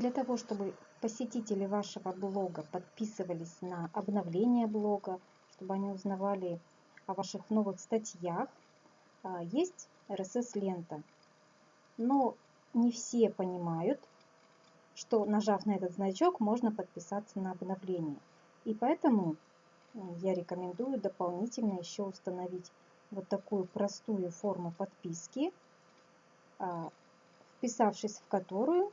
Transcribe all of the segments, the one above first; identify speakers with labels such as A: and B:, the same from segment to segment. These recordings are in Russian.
A: Для того, чтобы посетители вашего блога подписывались на обновление блога, чтобы они узнавали о ваших новых статьях, а, есть RSS-лента. Но не все понимают, что нажав на этот значок, можно подписаться на обновление. И поэтому я рекомендую дополнительно еще установить вот такую простую форму подписки, а, вписавшись в которую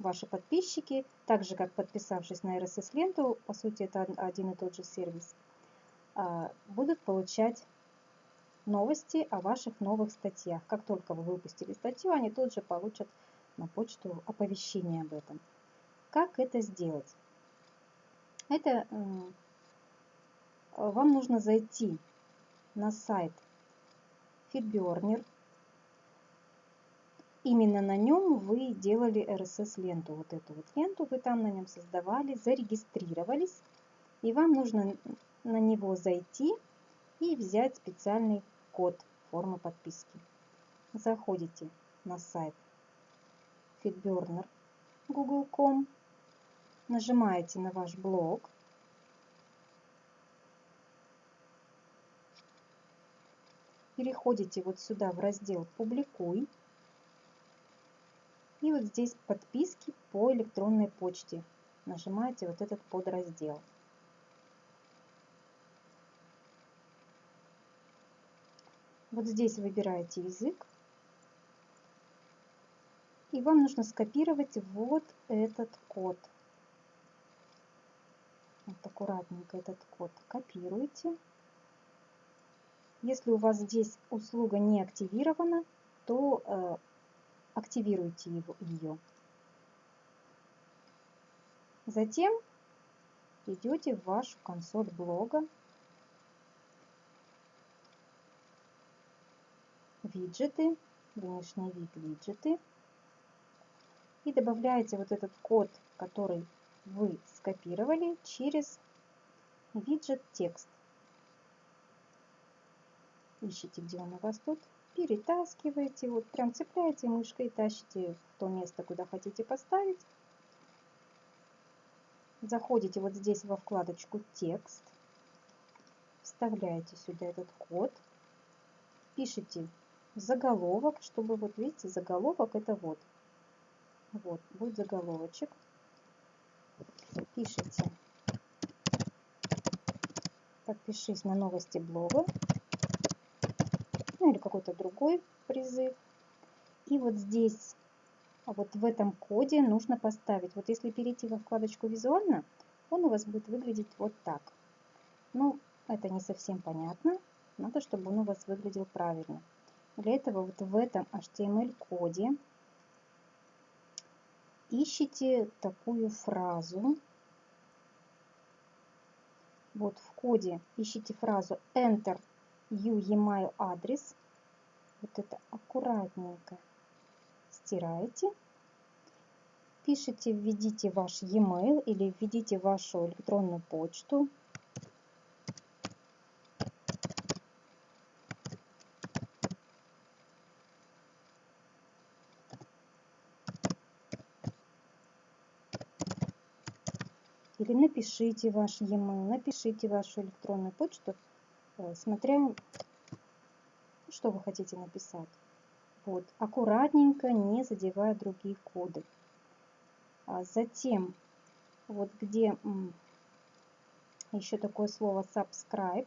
A: ваши подписчики, так же как подписавшись на RSS-ленту, по сути это один и тот же сервис, а, будут получать новости о ваших новых статьях. Как только вы выпустили статью, они тут же получат на почту оповещение об этом. Как это сделать? Это вам нужно зайти на сайт FeedBurner, именно на нем вы делали RSS-ленту. Вот эту вот ленту вы там на нем создавали, зарегистрировались. И вам нужно на него зайти и взять специальный код формы подписки. Заходите на сайт FeedBurner google.com, нажимаете на ваш блог, переходите вот сюда в раздел «Публикуй», вот здесь подписки по электронной почте. Нажимаете вот этот подраздел. Вот здесь выбираете язык. И вам нужно скопировать вот этот код. Вот аккуратненько этот код копируете. Если у вас здесь услуга не активирована, то активируйте его, ее. Затем идете в вашу консоль блога, виджеты, внешний вид виджеты, и добавляете вот этот код, который вы скопировали через виджет текст. Ищите, где он у вас тут перетаскиваете, вот прям цепляете мышкой и тащите в то место, куда хотите поставить. Заходите вот здесь во вкладочку «Текст», вставляете сюда этот код, пишите заголовок, чтобы, вот видите, заголовок это вот. Вот, будет заголовочек. Пишите «Подпишись на новости блога» ну или какой-то другой призыв. И вот здесь, вот в этом коде нужно поставить, вот если перейти во вкладочку «Визуально», он у вас будет выглядеть вот так. Ну, это не совсем понятно, надо, чтобы он у вас выглядел правильно. Для этого вот в этом HTML-коде ищите такую фразу. Вот в коде ищите фразу Enter view email адрес. Вот это аккуратненько стираете. Пишите, введите ваш e-mail или введите вашу электронную почту. Или напишите ваш e-mail, напишите вашу электронную почту смотря, что вы хотите написать. Вот, аккуратненько, не задевая другие коды. А затем, вот где еще такое слово subscribe,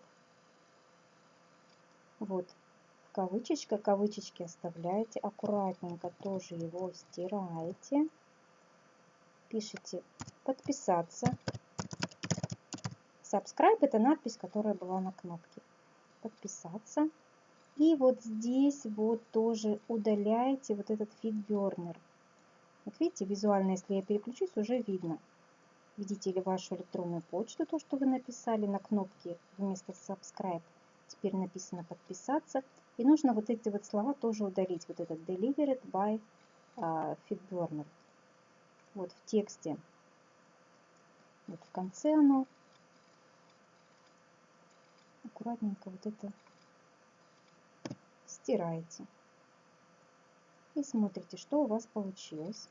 A: вот, кавычечка, кавычечки оставляете, аккуратненько тоже его стираете, пишите подписаться, subscribe это надпись, которая была на кнопке. Подписаться. И вот здесь вот тоже удаляете вот этот фидбернер. Вот видите, визуально, если я переключусь, уже видно. Видите ли вашу электронную почту, то, что вы написали на кнопке вместо subscribe. Теперь написано подписаться. И нужно вот эти вот слова тоже удалить. Вот этот delivered by uh, feedburner. Вот в тексте. Вот в конце оно аккуратненько вот это стираете. И смотрите, что у вас получилось.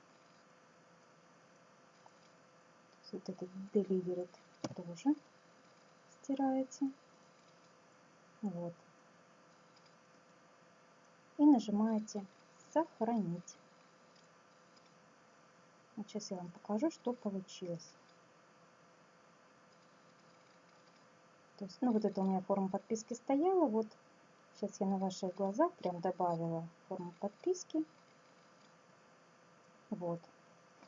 A: вот этот delivered тоже стираете. Вот. И нажимаете сохранить. Вот сейчас я вам покажу, что получилось. То есть, ну вот это у меня форма подписки стояла, вот сейчас я на ваших глазах прям добавила форму подписки. Вот.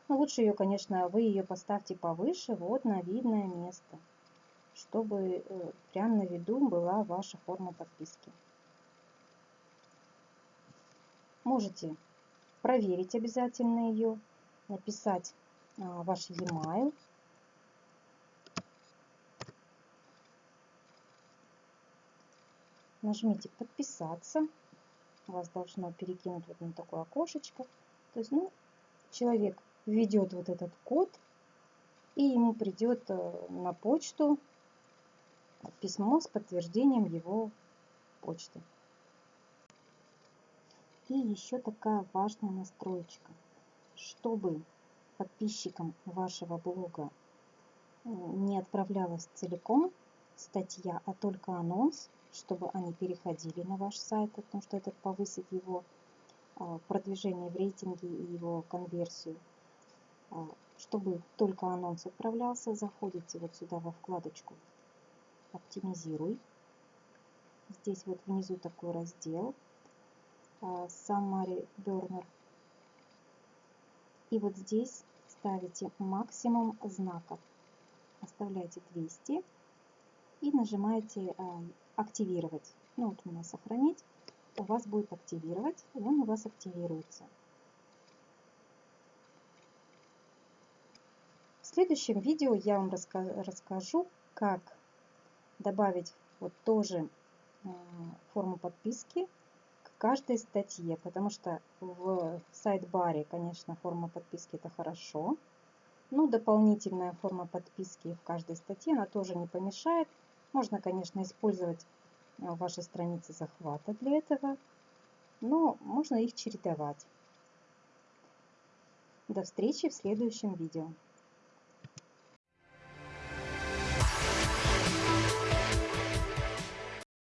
A: Но лучше ее, конечно, вы ее поставьте повыше, вот на видное место, чтобы э, прям на виду была ваша форма подписки. Можете проверить обязательно ее, написать а, ваш e-mail. Нажмите подписаться. Вас должно перекинуть вот на такое окошечко. То есть, ну, человек введет вот этот код, и ему придет э, на почту письмо с подтверждением его почты. И еще такая важная настроечка. Чтобы подписчикам вашего блога э, не отправлялась целиком статья, а только анонс, чтобы они переходили на ваш сайт, потому что это повысит его а, продвижение в рейтинге и его конверсию. А, чтобы только анонс отправлялся, заходите вот сюда во вкладочку «Оптимизируй». Здесь вот внизу такой раздел а, Summary Burner. И вот здесь ставите максимум знаков. Оставляете 200 и нажимаете «Активировать». Ну вот у меня «Сохранить» у вас будет активировать, он у вас активируется. В следующем видео я вам расскажу, как добавить вот тоже э, форму подписки к каждой статье, потому что в сайт-баре, конечно, форма подписки это хорошо, но дополнительная форма подписки в каждой статье, она тоже не помешает. Можно, конечно, использовать вашей страницы захвата для этого, но можно их чередовать. До встречи в следующем видео.